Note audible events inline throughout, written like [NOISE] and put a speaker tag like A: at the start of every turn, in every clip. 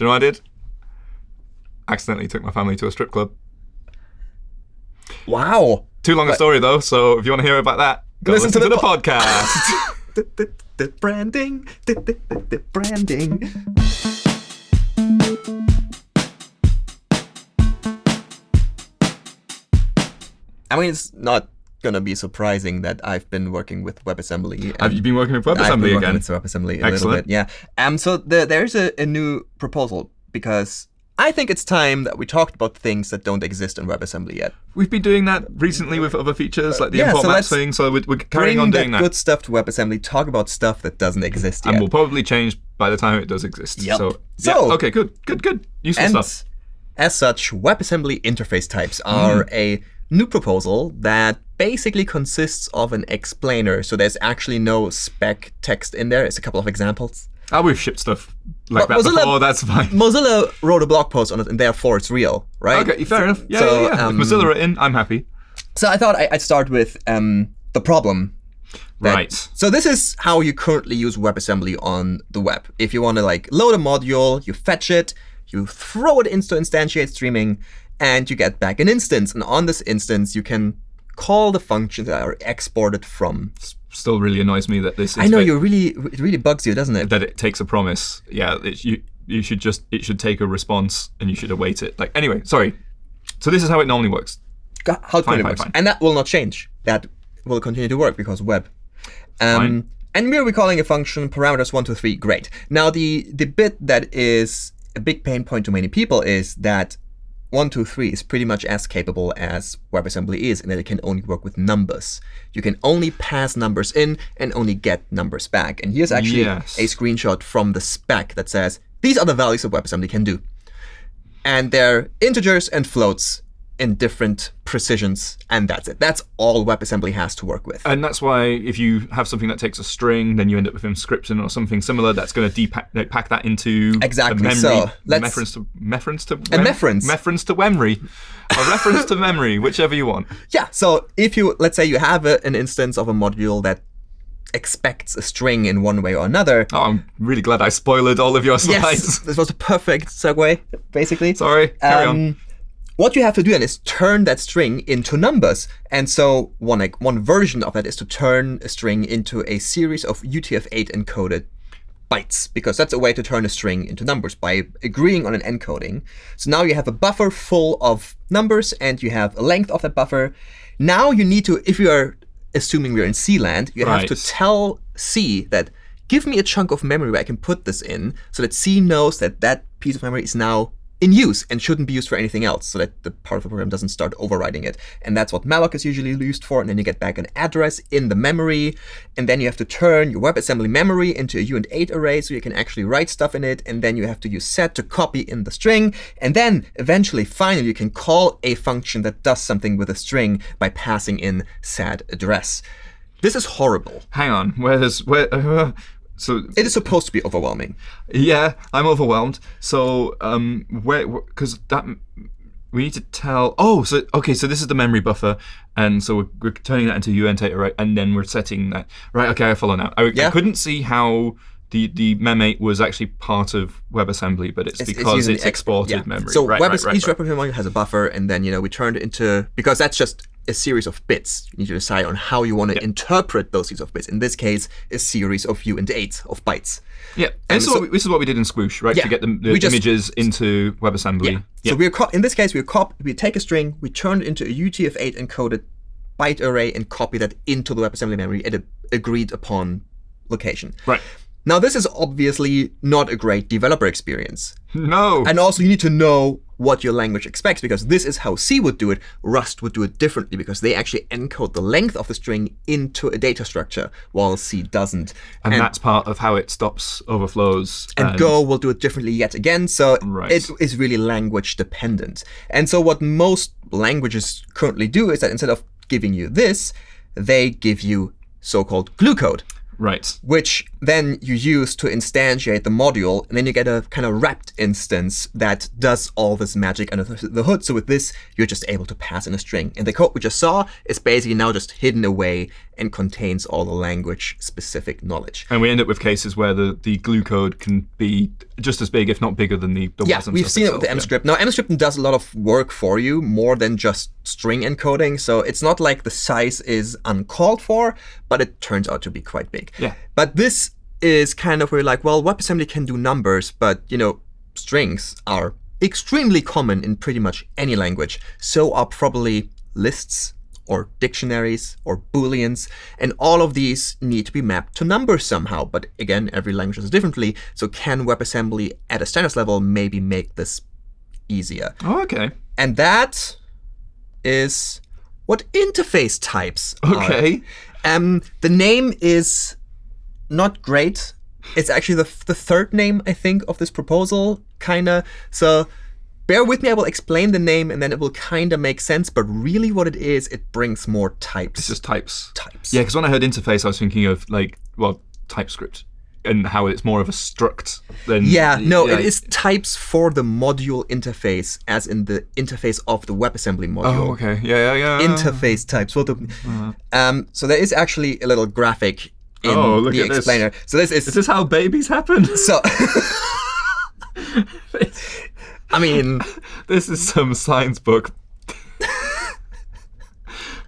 A: Do you know what I did? Accidentally took my family to a strip club.
B: Wow.
A: Too long a story though, so if you want to hear about that, go
B: Listen
A: listen,
B: to
A: to,
B: the
A: the,
B: po-
A: podcast.
B: The [LAUGHS] branding. The branding. I mean, it's not gonna be surprising that I've been working with WebAssembly.
A: Have you been working with
B: I've been
A: WebAssembly
B: working
A: again?
B: with WebAssembly a little
A: Excellent.
B: bit. Yeah. Um. So the, there's a, a new proposal because I think it's time that we talked about things that don't exist in WebAssembly yet.
A: We've been doing that recently with other features like the
B: yeah,
A: import
B: so
A: maps thing, so we're, we're carrying on
B: that
A: doing that.
B: good stuff to WebAssembly. Talk about stuff that doesn't exist yet.
A: and will probably change by the time it does exist.
B: Yep.
A: So, yeah,
B: So-
A: okay, good, good, good. Useful
B: And
A: stuff.
B: as such, WebAssembly interface types are
A: Mm.
B: a new proposal that basically consists of an explainer. So there's actually no spec text in there. It's a couple of examples.
A: Ah, we've shipped stuff like that
B: Mozilla-
A: before. That's fine.
B: Mozilla wrote a blog post on it, and therefore it's real, right?
A: Okay, fair enough. Yeah,
B: so,
A: yeah, yeah.
B: um,
A: if Mozilla are in, I'm happy.
B: So I thought I'd start with um, the problem. that-
A: Right.
B: So this is how you currently use WebAssembly on the web. If you want to like load a module, you fetch it, you throw it into instantiate streaming, and you get back an instance. And on this instance, you can call the functions that are exported from.
A: Still really annoys me that this.
B: I know you really, it really bugs you, doesn't it?
A: that it takes a promise. Yeah, it, you you should just it should take a response and you should await it. Like anyway, sorry. So this is how it normally works.
B: How it
A: Fine,
B: works.
A: fine.
B: And that will not change. That will continue to work because web. Um,
A: Fine.
B: and we're calling a function parameters one, two, three. Great. Now the the bit that is a big pain point to many people is that one, two, three is pretty much as capable as WebAssembly is in that it can only work with numbers. You can only pass numbers in and only get numbers back. And here's actually
A: Yes.
B: a screenshot from the spec that says these are the values that WebAssembly can do. And they're integers and floats in different precisions, and that's it. That's all WebAssembly has to work with.
A: And that's why if you have something that takes a string, then you end up with Emscripten or something similar that's going to depack pack that into
B: Exactly.
A: memory.
B: So, let's-
A: reference to reference to
B: A reference.
A: reference to memory, a reference to memory, [LAUGHS] whichever you want.
B: Yeah, so if you, let's say you have a, an instance of a module that expects a string in one way or another.
A: Oh, I'm really glad I spoiled all of your slides.
B: Yes, this was a perfect segue, basically.
A: Sorry, carry on.
B: Um, What you have to do then is turn that string into numbers. And so one like, one version of that is to turn a string into a series of UTF-8 encoded bytes, because that's a way to turn a string into numbers by agreeing on an encoding. So now you have a buffer full of numbers, and you have a length of that buffer. Now you need to, if you are assuming we're in C land, you have to tell C that give me a chunk of memory where I can put this in, so that C knows that that piece of memory is now in use and shouldn't be used for anything else, so that the part of the program doesn't start overriding it. And that's what malloc is usually used for. And then you get back an address in the memory, and then you have to turn your WebAssembly memory into a uint8 array so you can actually write stuff in it. And then you have to use set to copy in the string. And then eventually, finally, you can call a function that does something with a string by passing in sad address. This is horrible.
A: Hang on, where's where? Uh, [LAUGHS] so
B: It is supposed to be overwhelming.
A: Yeah, I'm overwhelmed. So, um, where, because that we need to tell. Oh, so okay, so this is the memory buffer, and so we're, we're turning that into uint right, and then we're setting that right. Okay, I follow now. I, I couldn't see how the the mem8 was actually part of WebAssembly, but it's,
B: It's- it's
A: because it's,
B: export,
A: exported
B: yeah.
A: memory.
B: So
A: right,
B: web
A: right, right,
B: each
A: right.
B: replicator has a buffer, and then you know we turned it into because that's just a series of bits. You need to decide on how you want to interpret those series of bits. In this case, a series of u and eight of bytes.
A: Yeah, and this,
B: so-
A: is we, this is what we did in Squoosh, right?
B: Yeah,
A: to get the, the
B: just-
A: images into WebAssembly.
B: Yeah, So we're co- in this case we cop we take a string, we turn it into a UTF-8 encoded byte array, and copy that into the WebAssembly memory at a agreed upon location.
A: right.
B: Now this is obviously not a great developer experience.
A: No.
B: And also, you need to know what your language expects because this is how C would do it. Rust would do it differently because they actually encode the length of the string into a data structure, while C doesn't.
A: and, that's part of how it stops overflows.
B: and Go will do it differently yet again. So
A: Right.
B: it is really language dependent. And so what most languages currently do is that instead of giving you this, they give you so-called glue code.
A: Right.
B: which then you use to instantiate the module, and then you get a kind of wrapped instance that does all this magic under the hood. So with this, you're just able to pass in a string. And the code we just saw is basically now just hidden away and contains all the language-specific knowledge.
A: And we end up with cases where the, the glue code can be just as big, if not bigger, than the, the
B: Yeah, we've seen it with the
A: itself,
B: Emscripten. Now, Emscripten does a lot of work for you, more than just string encoding. So it's not like the size is uncalled for, but it turns out to be quite big.
A: Yeah.
B: But this is kind of where like, well, WebAssembly can do numbers, but you know, strings are extremely common in pretty much any language. So are probably lists or dictionaries or booleans, and all of these need to be mapped to numbers somehow. But again, every language does differently. So can WebAssembly at a standards level maybe make this easier?
A: Oh, okay.
B: And that is what interface types are.
A: Okay.
B: Um, the name is not great. It's actually the, the third name, I think, of this proposal, kinda. So bear with me, I will explain the name and then it will kinda make sense. But really what it is, it brings more types.
A: It's just types.
B: types.
A: Yeah, because when I heard interface, I was thinking of like, well, TypeScript and how it's more of a struct than.
B: Yeah, no,
A: yeah.
B: it is types for the module interface, as in the interface of the WebAssembly module.
A: Oh, okay. Yeah, yeah, yeah.
B: interface types. What the, um, so there is actually a little graphic in
A: Oh, look
B: the
A: at this.
B: explainer. So this is,
A: Is this how babies happen? [LAUGHS]
B: so. [LAUGHS] I mean,
A: this is some science book.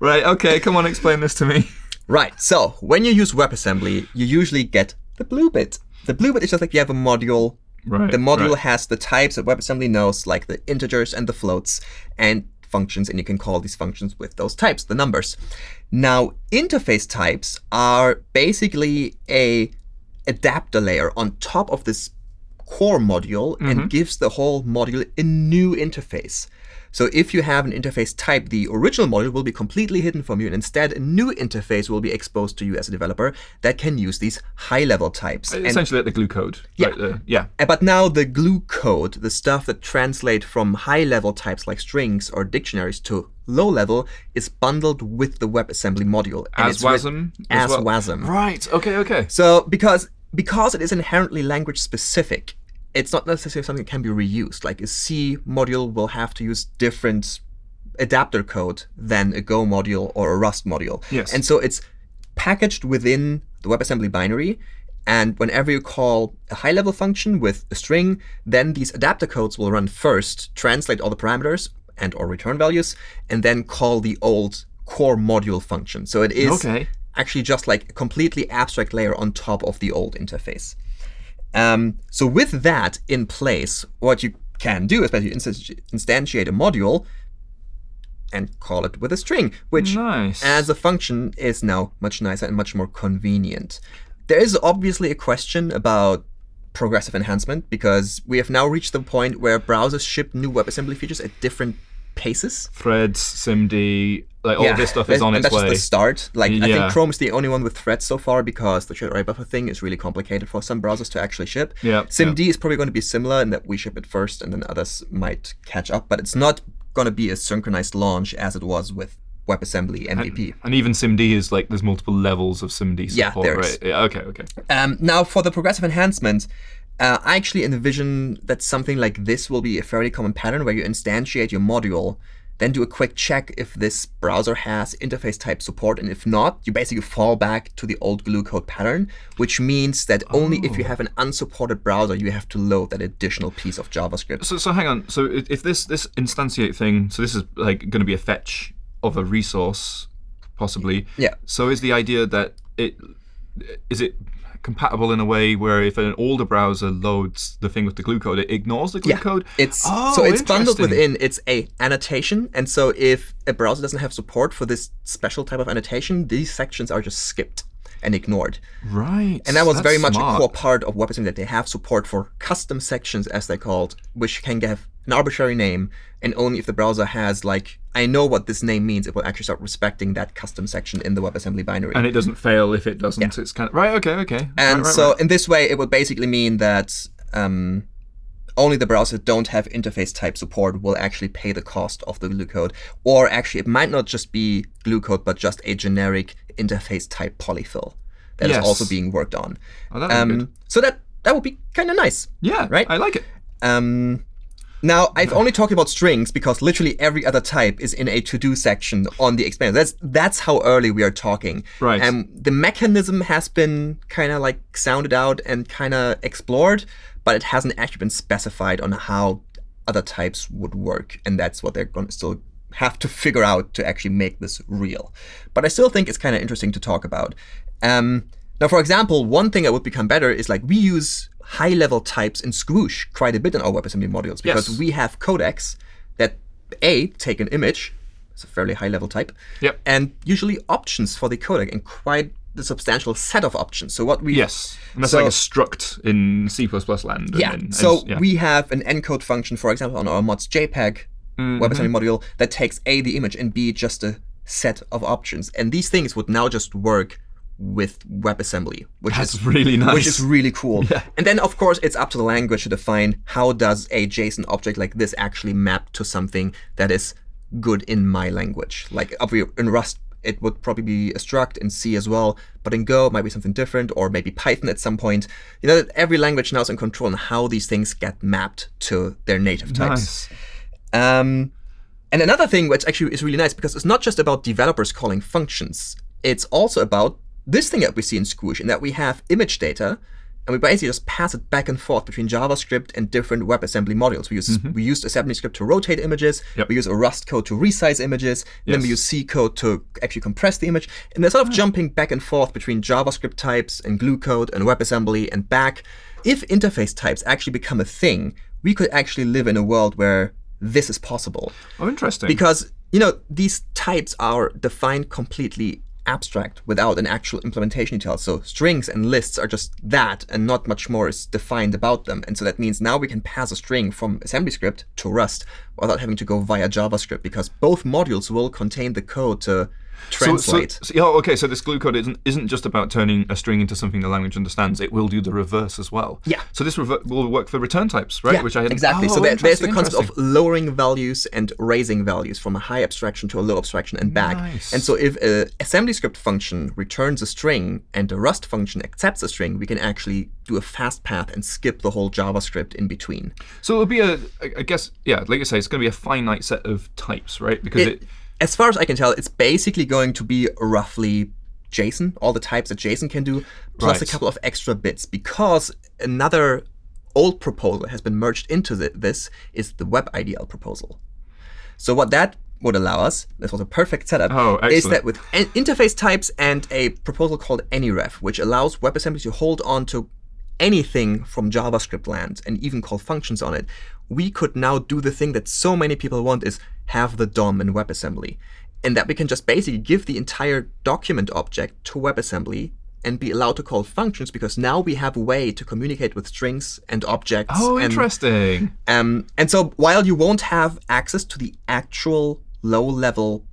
A: right. Okay. Come on. Explain this to me.
B: right. So when you use WebAssembly, you usually get the blue bit. The blue bit is just like you have a module.
A: Right.
B: The module
A: right.
B: has the types that WebAssembly knows, like the integers and the floats, and functions, and you can call these functions with those types, the numbers. Now, interface types are basically a adapter layer on top of this core module and mm-hmm. gives the whole module a new interface. So if you have an interface type, the original module will be completely hidden from you, and instead a new interface will be exposed to you as a developer that can use these high-level types. And-
A: Essentially, like the glue code.
B: Yeah.
A: Right there. Yeah.
B: uh, But now the glue code, the stuff that translate from high-level types like strings or dictionaries to low-level, is bundled with the WebAssembly module. and
A: As WASM.
B: As
A: well?
B: WASM.
A: Right. Okay. Okay.
B: So because because it is inherently language specific, it's not necessarily something that can be reused. Like a C module will have to use different adapter code than a Go module or a Rust module.
A: Yes.
B: And so it's packaged within the WebAssembly binary. And whenever you call a high-level function with a string, then these adapter codes will run first, translate all the parameters and or return values, and then call the old core module function. So it is
A: Okay.
B: actually just like a completely abstract layer on top of the old interface. Um, so with that in place, what you can do is you instantiate a module and call it with a string, which
A: Nice.
B: as a function is now much nicer and much more convenient. There is obviously a question about progressive enhancement because we have now reached the point where browsers ship new WebAssembly features at different paces.
A: Threads, SIMD, like all this stuff is on its
B: that's
A: way.
B: just the start. Like I think Chrome is the only one with threads so far because the shared array buffer thing is really complicated for some browsers to actually ship.
A: Yeah,
B: SIMD is probably going to be similar in that we ship it first and then others might catch up, but it's not going to be a synchronized launch as it was with WebAssembly MVP.
A: And even SIMD is like there's multiple levels of SIMD support, Yeah,
B: there is.
A: right? Yeah, okay, okay.
B: Um, now, for the progressive enhancement, uh, I actually envision that something like this will be a fairly common pattern where you instantiate your module, then do a quick check if this browser has interface type support, and if not, you basically fall back to the old glue code pattern, which means that only if
A: Oh.
B: you have an unsupported browser, you have to load that additional piece of JavaScript.
A: So, so hang on. So if this this instantiate thing, so this is like going to be a fetch of a resource, possibly.
B: Yeah.
A: So is the idea that it is it compatible in a way where if an older browser loads the thing with the glue code, it ignores the glue
B: Yeah,
A: code?
B: It's
A: Oh,
B: so it's bundled within. It's a annotation, and so if a browser doesn't have support for this special type of annotation, these sections are just skipped and ignored.
A: Right.
B: And that was very much
A: smart.
B: a core part of WebAssembly that they have support for custom sections, as they're called, which can have an arbitrary name, and only if the browser has like, I know what this name means, it will actually start respecting that custom section in the WebAssembly binary.
A: And it doesn't fail if it doesn't. Yeah. It's kind of right. Okay. Okay.
B: And
A: Right, right,
B: so
A: right.
B: in this way, it would basically mean that um, only the browsers that don't have interface type support will actually pay the cost of the glue code. Or actually, it might not just be glue code, but just a generic interface type polyfill that is
A: Yes.
B: also being worked on.
A: Oh, good.
B: Um, so that that would be kind of nice.
A: Yeah,
B: right?
A: I like it.
B: Um, now I've only talked about strings because literally every other type is in a to-do section on the explainer. That's that's how early we are talking.
A: Right.
B: And the mechanism has been kind of like sounded out and kind of explored, but it hasn't actually been specified on how other types would work, and that's what they're going to still have to [LAUGHS] figure out to actually make this real. But I still think it's kind of interesting to talk about. Um, now, for example, one thing that would become better is like we use high-level types in Squoosh quite a bit in our WebAssembly modules because
A: Yes.
B: we have codecs that a take an image, it's a fairly high-level type,
A: Yep.
B: and usually options for the codec and quite the substantial set of options. So what we
A: Yes, and that's
B: So-
A: like a struct in C++ land. and
B: yeah. So
A: yeah.
B: we have an encode function, for example, on our MozJPEG
A: Mm-hmm.
B: WebAssembly module that takes A, the image, and B, just a set of options. And these things would now just work with WebAssembly, which
A: That's
B: is
A: really nice.
B: which is really cool. [LAUGHS] And then, of course, it's up to the language to define how does a JSON object like this actually map to something that is good in my language. Like in Rust, it would probably be a struct in C as well, but in Go it might be something different, or maybe Python at some point. You know, every language now is in control on how these things get mapped to their native types.
A: nice.
B: Um, and another thing which actually is really nice because it's not just about developers calling functions. It's also about this thing that we see in Squoosh, in that we have image data, and we basically just pass it back and forth between JavaScript and different WebAssembly modules. We use mm-hmm. we used AssemblyScript to rotate images.
A: Yep.
B: We use a Rust code to resize images. And then we use C code to actually compress the image. And they're sort of mm. jumping back and forth between JavaScript types and glue code and WebAssembly and back. If interface types actually become a thing, we could actually live in a world where this is possible
A: Oh, interesting.
B: because you know these types are defined completely abstract without an actual implementation detail. So strings and lists are just that, and not much more is defined about them. And so that means now we can pass a string from AssemblyScript to Rust without having to go via JavaScript, because both modules will contain the code to translate.
A: So, so, yeah, okay, so this glue code isn't isn't just about turning a string into something the language understands. It will do the reverse as well.
B: Yeah.
A: So this rever- will work for return types, right?
B: Yeah,
A: Which I hadn't-
B: exactly.
A: Oh,
B: so there, there's the concept of lowering values and raising values from a high abstraction to a low abstraction and back.
A: Nice.
B: And so if a AssemblyScript function returns a string and a Rust function accepts a string, we can actually do a fast path and skip the whole JavaScript in between.
A: So it'll be a, I guess, yeah, like you say, it's going to be a finite set of types, right? Because it,
B: It- as far as I can tell, it's basically going to be roughly JSON, all the types that JSON can do, plus a couple of extra bits, because another old proposal has been merged into the, this is the WebIDL proposal. So what that would allow us, this was a perfect setup,
A: Oh,
B: is that with interface types and a proposal called AnyRef, which allows WebAssembly to hold on to anything from JavaScript land and even call functions on it, we could now do the thing that so many people want is have the DOM in WebAssembly. And that we can just basically give the entire document object to WebAssembly and be allowed to call functions because now we have a way to communicate with strings and objects.
A: oh,
B: and,
A: interesting.
B: um, and so while you won't have access to the actual low-level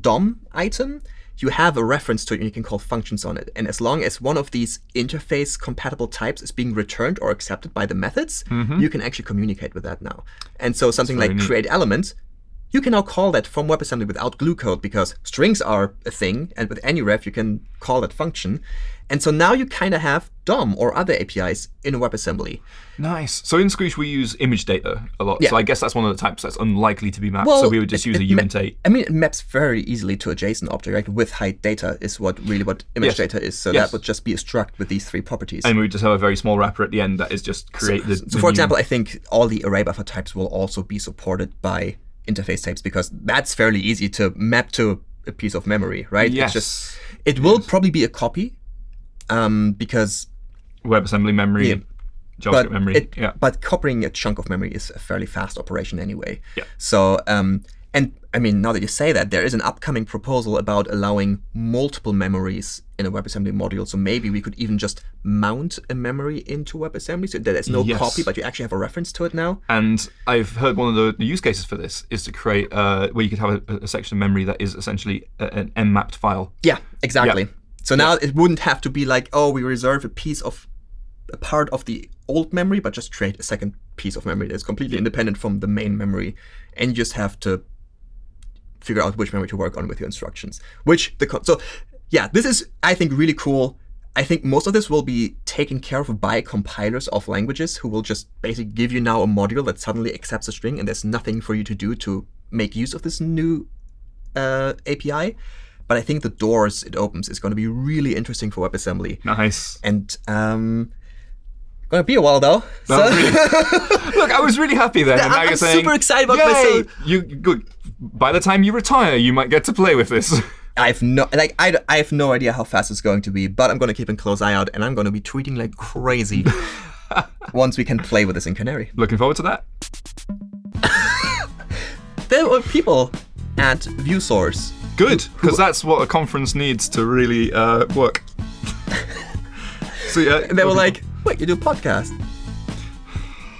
B: DOM item, you have a reference to it and you can call functions on it. And as long as one of these interface compatible types is being returned or accepted by the methods, you can actually communicate with that now. And so something like create element, you can now call that from WebAssembly without glue code because strings are a thing, and with AnyRef you can call that function. And so now you kind of have DOM or other APIs in a WebAssembly.
A: Nice. So in Squoosh, we use image data a lot.
B: Yeah.
A: So I guess that's one of the types that's unlikely to be mapped. so we would just
B: it-
A: use a
B: it ma-
A: uint8.
B: I mean, it maps very easily to a JSON object, right? With height data is what really what image
A: Yes.
B: data is. So
A: Yes.
B: that would just be a struct with these three properties.
A: And we would just have a very small wrapper at the end that is just create the.
B: so,
A: the
B: for
A: new-
B: example, I think all the array buffer types will also be supported by interface types because that's fairly easy to map to a piece of memory, right?
A: Yes.
B: It's just it will probably be a copy, um, because
A: WebAssembly memory,
B: Yeah.
A: JavaScript
B: but
A: memory.
B: it,
A: yeah.
B: but copying a chunk of memory is a fairly fast operation anyway.
A: Yeah.
B: So um, and I mean now that you say that, there is an upcoming proposal about allowing multiple memories in a WebAssembly module. So maybe we could even just mount a memory into WebAssembly so that there's no
A: Yes.
B: copy, but you actually have a reference to it now.
A: And I've heard one of the, use cases for this is to create uh, where you could have a, a section of memory that is essentially an M-mapped file.
B: Yeah, exactly. So now it wouldn't have to be like, oh, we reserve a piece of a part of the old memory, but just create a second piece of memory that's completely independent from the main memory, and you just have to figure out which memory to work on with your instructions. Which the so yeah, this is I think really cool. I think most of this will be taken care of by compilers of languages who will just basically give you now a module that suddenly accepts a string and there's nothing for you to do to make use of this new uh, API. But I think the doors it opens is going to be really interesting for WebAssembly.
A: Nice.
B: And um, gonna be a while though. So-
A: really- [LAUGHS] Look, I was really happy then. and now
B: I'm
A: you're saying,
B: super excited about
A: Yay!
B: this.
A: You good. By the time you retire, you might get to play with this. [LAUGHS]
B: I have no like I, I have no idea how fast it's going to be, but I'm going to keep a close eye out, and I'm going to be tweeting like crazy [LAUGHS] once we can play with this in Canary.
A: Looking forward to that. [LAUGHS]
B: There were people at ViewSource.
A: Good, because that's what a conference needs to really uh, work. so yeah,
B: And they were like, "Wait, you do a podcast?"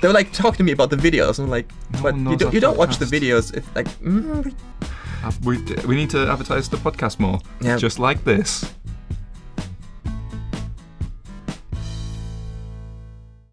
B: They were like talking to me about the videos, and I'm like, "But
A: one
B: you don't you don't watch the videos?" If like, mm,
A: Uh, we, we need to advertise the podcast more.
B: Yeah.
A: Just like this.